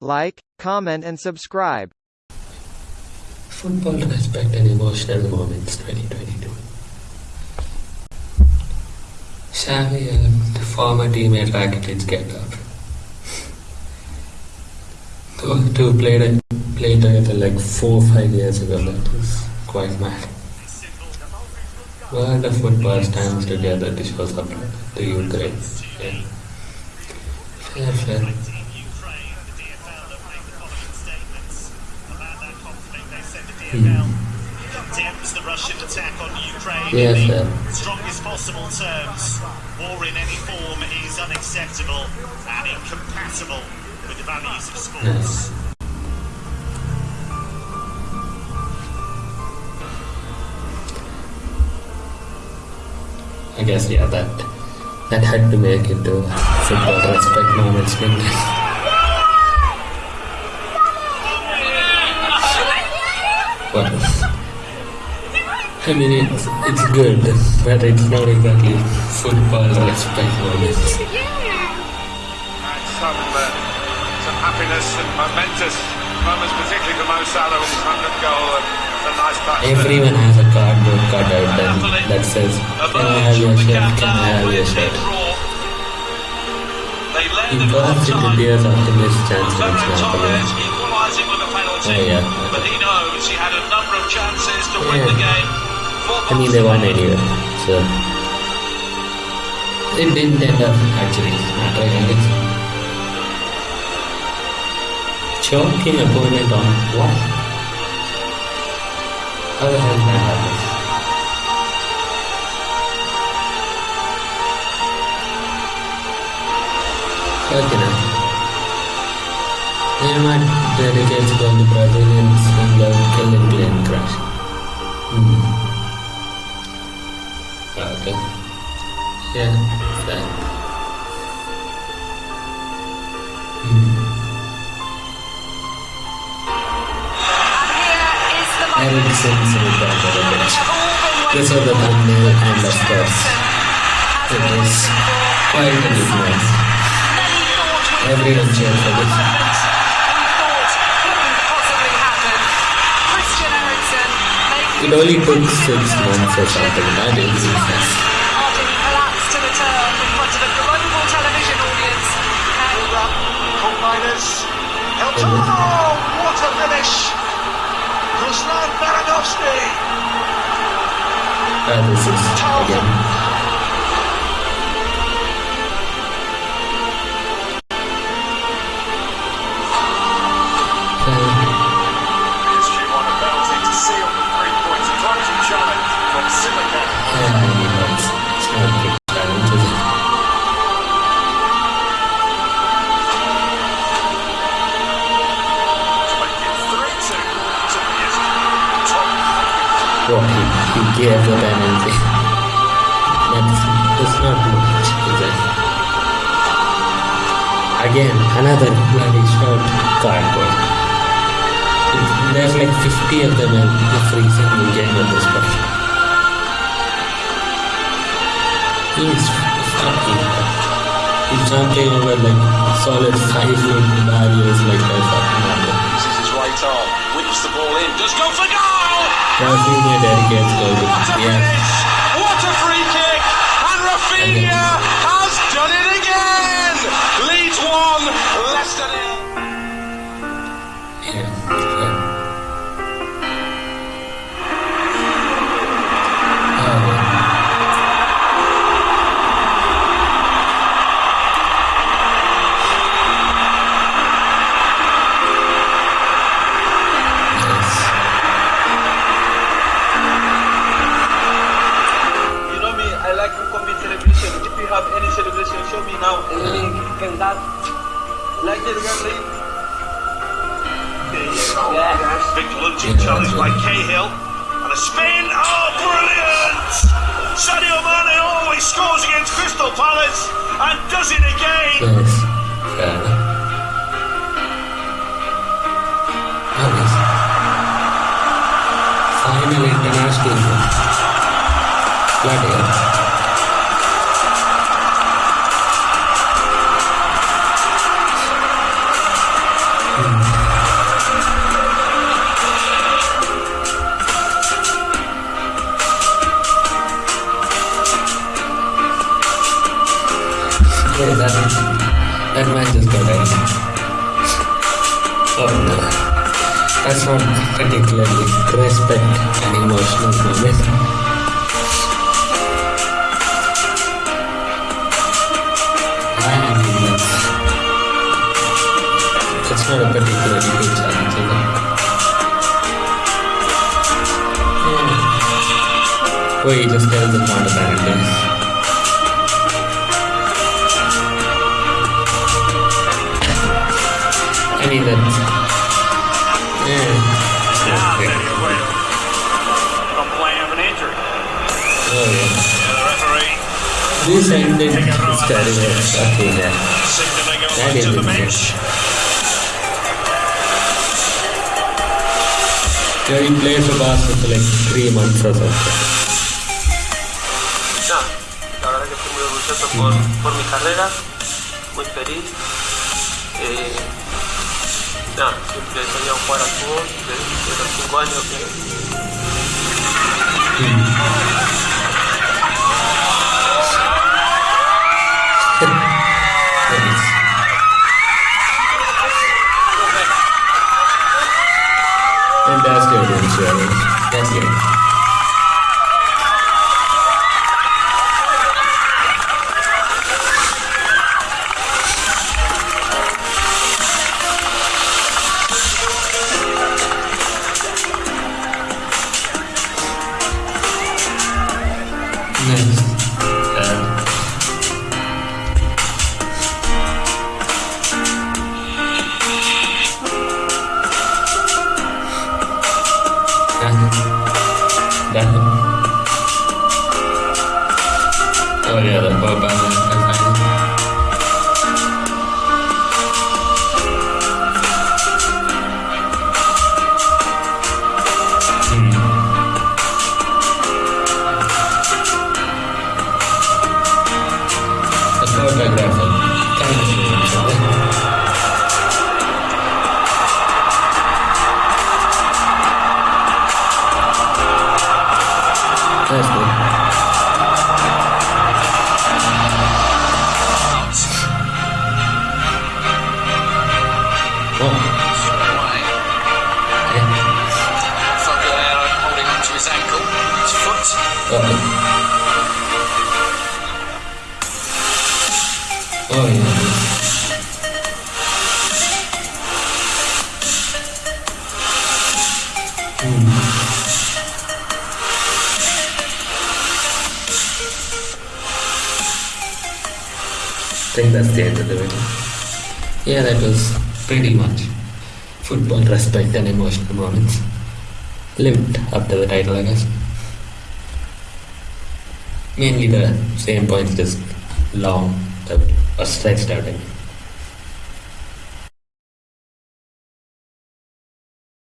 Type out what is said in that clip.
like, comment and subscribe. Football respect and emotional moments 2022. Xavi and former teammate Rakitic get up. Those two played played together like four five years ago. That was quite mad. World of football stands together to show support to Ukraine. Yeah. Fair, fair. Condemns the Russian attack on Ukraine Yes, in sir. the strongest possible terms. War in any form is unacceptable and incompatible with the values of sport. Yes. I guess yeah that that had to make it to football respect moments didn't it? Well, I mean it's it's good, but it's not exactly football respect moments. And some, uh, some happiness and momentous moments, particularly for Mo Salah with his 100th goal and a nice touch. Everyone has a cardboard cutout that, that says, Can I have your shirt? Can I have your shirt? He the burst into tears after missed chance Ferran against Napoli. Equalising with a penalty, Oh, yeah. but he knows he had a number of chances to win the game. I mean, they won anyway, so it didn't end up actually mattering, I guess. Choking opponent on what? How the hell did that happen? Okay, now. Neymar dedicates goal to Brazilian swinger killing plane crash. Hmm. Okay. Yeah, that. Eriksen's return to the pitch. This was the thumbnail and of course it was quite a. Everyone cheered for this. It only took six months or something, I that is business. Combiners. Helton. Oh, what a finish! Ruslan Baranovsky. And this is again. He gave the penalty. That's, that's not much, is it? Again, another bloody short cardboard. There's like 50 of them in every single game at this point. He's fucking. He's jumping over like solid five foot barriers like madman. This is his right arm, whips the ball in, just go for goal! Rafinha dedicates goal to What Like this, guys. Yeah. Victor Lucic challenged by Cahill. And a spin. Oh, brilliant! Sadio Mane always scores against Crystal Palace and does it again. Yes. Fair enough. Yes. Final international. Bloody hell. That, that man just got. Oh no. That's not particularly respect and emotional moment. It's not a particularly good challenge, he just tells it's not a bad day. I mean that. Yeah. Now, yeah. Daniel of an injury. Oh yeah. Yeah, the referee This ended starting off okay yeah. signaling That over to is the it, bench. Yeah, he played for Barca for like three months or something. Nada, la verdad que estoy muy orgulloso por, por mi carrera, muy feliz. Eh, militar. Siempre salía a jugar al fútbol desde los 5 años que... And. Thank you. I think that's the end of the video. Yeah, that was pretty much football respect and emotional moments. Lived up to the title, I guess. Mainly the same points, just long, or stretched out.